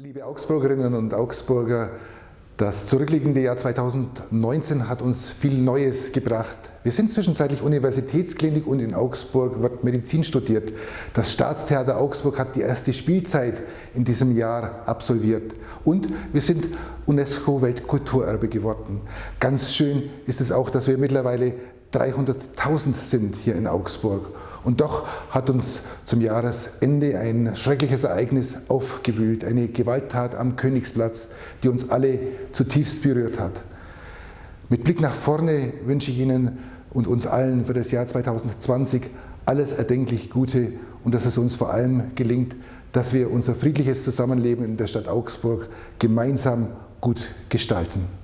Liebe Augsburgerinnen und Augsburger, das zurückliegende Jahr 2019 hat uns viel Neues gebracht. Wir sind zwischenzeitlich Universitätsklinik und in Augsburg wird Medizin studiert. Das Staatstheater Augsburg hat die erste Spielzeit in diesem Jahr absolviert. Und wir sind UNESCO-Weltkulturerbe geworden. Ganz schön ist es auch, dass wir mittlerweile 300.000 sind hier in Augsburg. Und doch hat uns zum Jahresende ein schreckliches Ereignis aufgewühlt, eine Gewalttat am Königsplatz, die uns alle zutiefst berührt hat. Mit Blick nach vorne wünsche ich Ihnen und uns allen für das Jahr 2020 alles erdenklich Gute und dass es uns vor allem gelingt, dass wir unser friedliches Zusammenleben in der Stadt Augsburg gemeinsam gut gestalten.